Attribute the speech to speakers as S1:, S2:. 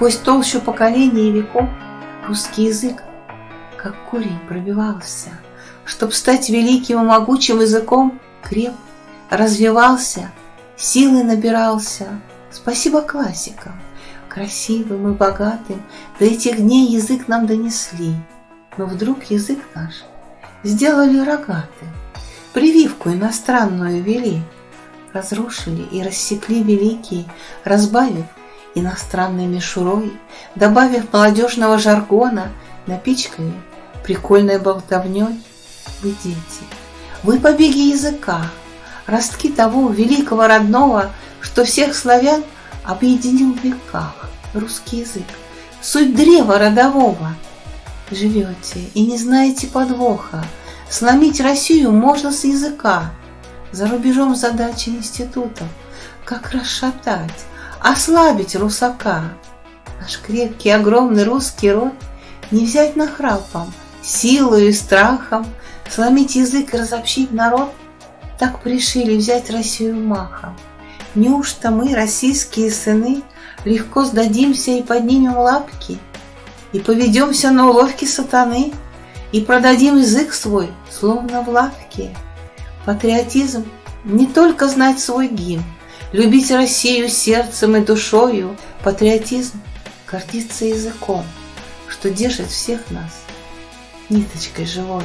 S1: Сквозь толщу поколений и веков русский язык, как корень, пробивался, Чтоб стать великим и могучим языком, креп, развивался, силы набирался. Спасибо классикам, красивым и богатым, До этих дней язык нам донесли. Но вдруг язык наш сделали рогатым, Прививку иностранную вели, Разрушили и рассекли великие, Разбавив иностранной мишурой, Добавив молодежного жаргона, Напичкали прикольной болтовней. Вы дети, вы побеги языка, Ростки того великого родного, Что всех славян объединил в веках. Русский язык, суть древа родового. Живете и не знаете подвоха, Сломить Россию можно с языка. За рубежом задачи институтов, Как расшатать, ослабить русака. Наш крепкий, огромный русский род Не взять нахрапом, силою и страхом, Сломить язык и разобщить народ, Так пришили взять Россию махом. Неужто мы, российские сыны, Легко сдадимся и поднимем лапки, И поведемся на уловки сатаны, И продадим язык свой, словно в лавке? Патриотизм — не только знать свой гимн, Любить Россию сердцем и душою, Патриотизм — гордиться языком, Что держит всех нас ниточкой живой.